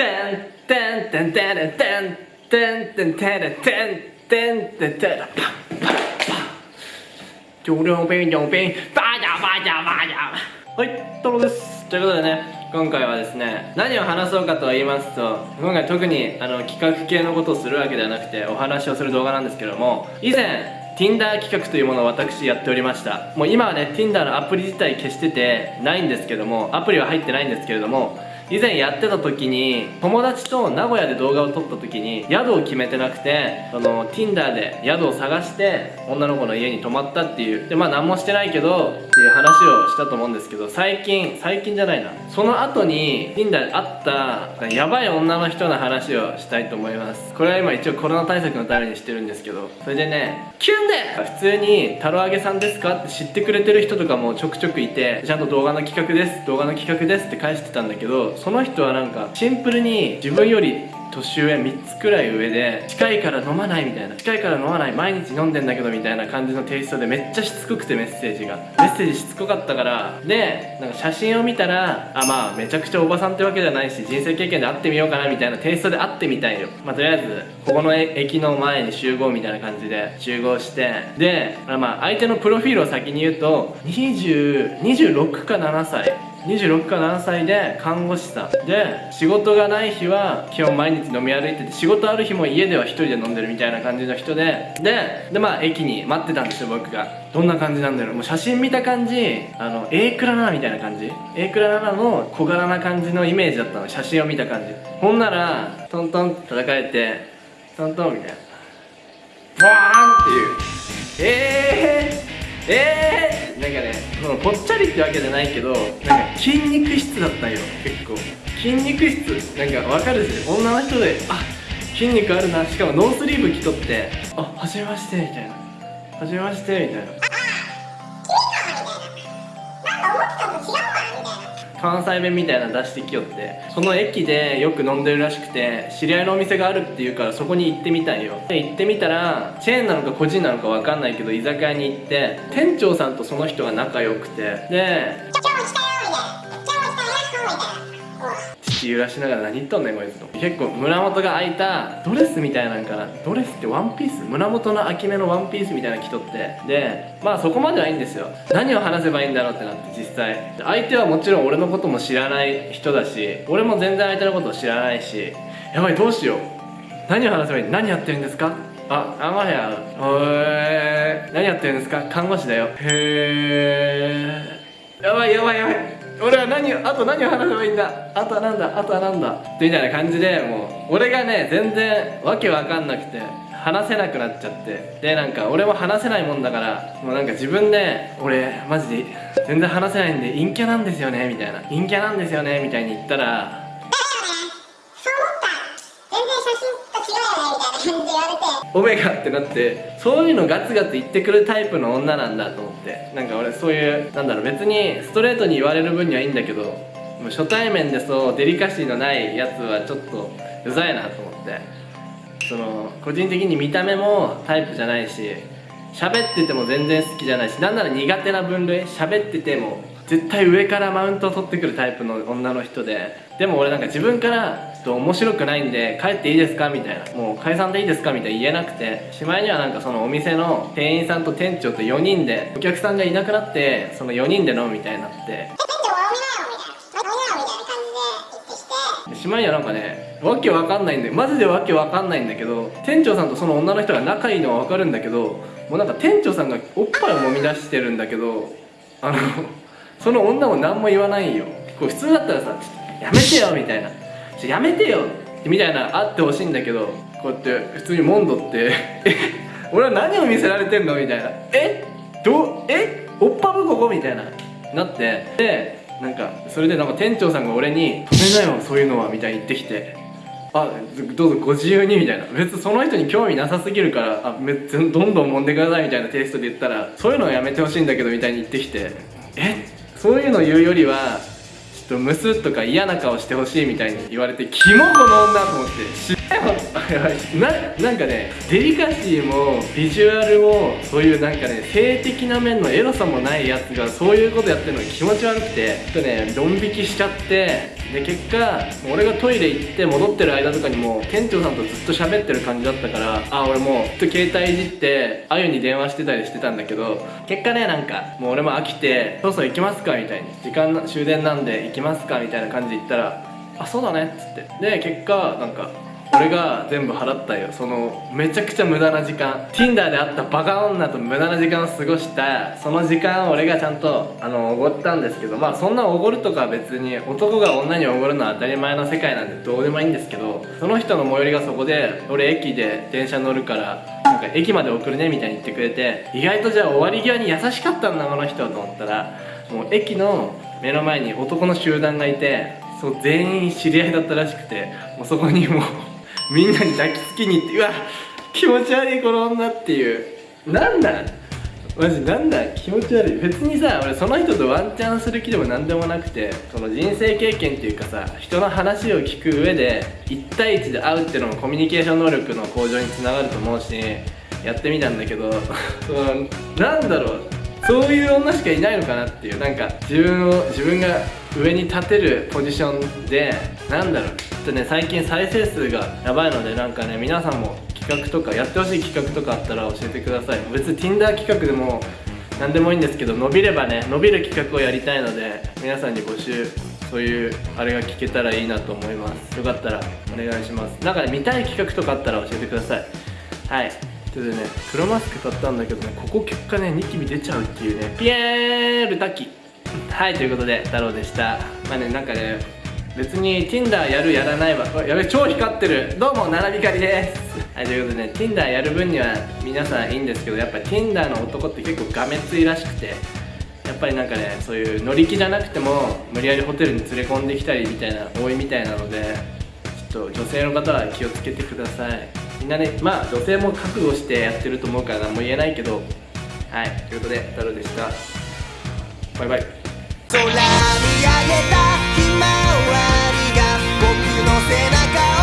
テンテンテンテレテンテンテンテレテンテンテンテレパンパンパンジョリンピンジンピンバージャーバージャーバージャーはいトロですということでね今回はですね何を話そうかと言いますと今回特にあの企画系のことをするわけではなくてお話をする動画なんですけども以前 Tinder 企画というものを私やっておりましたもう今はね Tinder のアプリ自体消しててないんですけどもアプリは入ってないんですけれども以前やってた時に友達と名古屋で動画を撮った時に宿を決めてなくてその Tinder で宿を探して女の子の家に泊まったっていうでまあ何もしてないけどっていう話をしたと思うんですけど最近最近じゃないな。その後に Tinder で会ったやばい女の人の話をしたいと思います。これは今一応コロナ対策のためにしてるんですけどそれでねキュンで!普通に「太郎揚げさんですか?」って知ってくれてる人とかもちょくちょくいてちゃんと動画の企画です動画の企画ですって返してたんだけどその人はなんかシンプルに自分より年上3つくらい上で近いから飲まないみたいな近いから飲まない毎日飲んでんだけどみたいな感じのテイストでめっちゃしつこくてメッセージが。メッセージしつこかったから。でなんか写真を見たらあまあめちゃくちゃおばさんってわけじゃないし人生経験で会ってみようかなみたいなテイストで会ってみたいよ。まあとりあえずここの駅の前に集合みたいな感じで集合して。でまあ相手のプロフィールを先に言うと20 26か7歳。26か7歳で看護師さんで仕事がない日は基本毎日飲み歩いてて仕事ある日も家では1人で飲んでるみたいな感じの人でででまあ駅に待ってたんですよ僕が。どんな感じなんだろう？もう写真見た感じあの A クラナみたいな感じ？A クラナの小柄な感じのイメージだったの。写真を見た感じ。ほんならトントンって叩かれてトントンみたいな。ボーンっていう。えー、えー、なんかねそのぽっちゃりってわけじゃないけどなんか筋肉質だったんよ結構。筋肉質なんかわかるし女の人であ筋肉あるなしかもノースリーブ着とってあはじめましてみたいな。はじめましてみたいな。関西弁みたいなの出してきよってその駅でよく飲んでるらしくて知り合いのお店があるっていうからそこに行ってみたんよ。で行ってみたらチェーンなのか個人なのか分かんないけど居酒屋に行って店長さんとその人が仲良くてで口揺らしながら何言っとんねんこいつと。結構胸元が開いたドレスみたいなんかな。ドレスってワンピース？胸元の秋めのワンピースみたいなの着とって。でまあそこまではいいんですよ。何を話せばいいんだろうってなって実際。相手はもちろん俺のことも知らない人だし俺も全然相手のことを知らないし。やばいどうしよう。何を話せばいい？何やってるんですか？あ、あまや。へえ何やってるんですか？看護師だよ。へえやばいやばいやばい。俺は何あと何を話せばいいんだ？あとはなんだ？あとはなんだ？みたいな感じでもう俺がね全然わけわかんなくて話せなくなっちゃって。でなんか俺も話せないもんだからもうなんか自分で俺マジで全然話せないんで陰キャなんですよねみたいな。陰キャなんですよねみたいに言ったらオメガってなってそういうのガツガツ言ってくるタイプの女なんだと思って。なんか俺そういうなんだろう別にストレートに言われる分にはいいんだけどもう初対面でそうデリカシーのないやつはちょっとうざいなと思って。その個人的に見た目もタイプじゃないし喋ってても全然好きじゃないしなんなら苦手な分類喋ってても絶対上からマウントを取ってくるタイプの女の人で。でも俺なんか自分からちょっと面白くないんで帰っていいですかみたいな。もう解散でいいですかみたいな言えなくて。しまいにはなんかそのお店の店員さんと店長と4人でお客さんがいなくなってその4人で飲むみたいになって。しまいにはなんかねわけわかんないんでマジでわけわかんないんだけど店長さんとその女の人が仲いいのはわかるんだけどもうなんか店長さんがおっぱいを揉み出してるんだけどあのその女も何も言わないよ。これ普通だったらさ「ちょっとやめてよ」みたいな「ちょやめてよ」みたいなあってほしいんだけどこうやって普通にモンドって「え俺は何を見せられてんの?」みたいな「えどえおっぱぶここ?」みたいな。なってでなんかそれでなんか店長さんが俺に「止めなよそういうのは」みたいに言ってきて。あどうぞご自由にみたいな。別にその人に興味なさすぎるからあめどんどん揉んでくださいみたいなテイストで言ったらそういうのはやめてほしいんだけどみたいに言ってきて。えそういうの言うよりはとムスッとか嫌な顔してほしいみたいに言われてキモこの女と思って。ななんかねデリカシーもビジュアルもそういうなんかね性的な面のエロさもないやつがそういうことやってるのが気持ち悪くてちょっとねドン引きしちゃってで結果俺がトイレ行って戻ってる間とかにも店長さんとずっと喋ってる感じだったからあ俺もうずっと携帯いじってあゆに電話してたりしてたんだけど結果ねなんかもう俺も飽きてそろそろ行きますかみたいに時間終電なんで行きますかみたいな感じで言ったらあそうだねっつって。で結果なんか俺が全部払ったよ。そのめちゃくちゃ無駄な時間。Tinder で会ったバカ女と無駄な時間を過ごした。その時間を俺がちゃんとあのおごったんですけど。まあそんなおごるとか別に男が女におごるのは当たり前の世界なんでどうでもいいんですけど。その人の最寄りがそこで俺駅で電車乗るからなんか駅まで送るねみたいに言ってくれて意外とじゃあ終わり際に優しかったんだこの人と思ったら。もう駅の目の前に男の集団がいてそう全員知り合いだったらしくて。もうそこにもうみんなに抱きつきに行ってうわ気持ち悪いこの女っていう。なんだ？マジなんだ？気持ち悪い。別にさ俺その人とワンチャンする気でも何でもなくてその人生経験っていうかさ人の話を聞く上で1対1で会うっていうのもコミュニケーション能力の向上につながると思うしやってみたんだけどその なんだろう。そういう女しかいないのかなっていう。なんか自分を自分が上に立てるポジションでなんだろう。ちょっとね最近再生数がやばいのでなんかね皆さんも企画とかやってほしい企画とかあったら教えてください。別に Tinder 企画でも何でもいいんですけど伸びればね伸びる企画をやりたいので皆さんに募集そういうあれが聞けたらいいなと思います。よかったらお願いします。なんかね見たい企画とかあったら教えてください。はい。ということでね黒マスク買ったんだけどねここ結果ねニキビ出ちゃうっていうねピエール滝。はいということで太郎でした。まあねなんかね別に Tinder やるやらないはやべ超光ってる。どうも奈良びかりです。はいということでね Tinder やる分には皆さんいいんですけどやっぱ Tinder の男って結構がめついらしくてやっぱりなんかねそういう乗り気じゃなくても無理やりホテルに連れ込んできたりみたいな多いみたいなのでちょっと女性の方は気をつけてください。みんなねまあ女性も覚悟してやってると思うから何も言えないけど。はいということで太郎でした。バイバイ。空見上げたひまわりが僕の背中を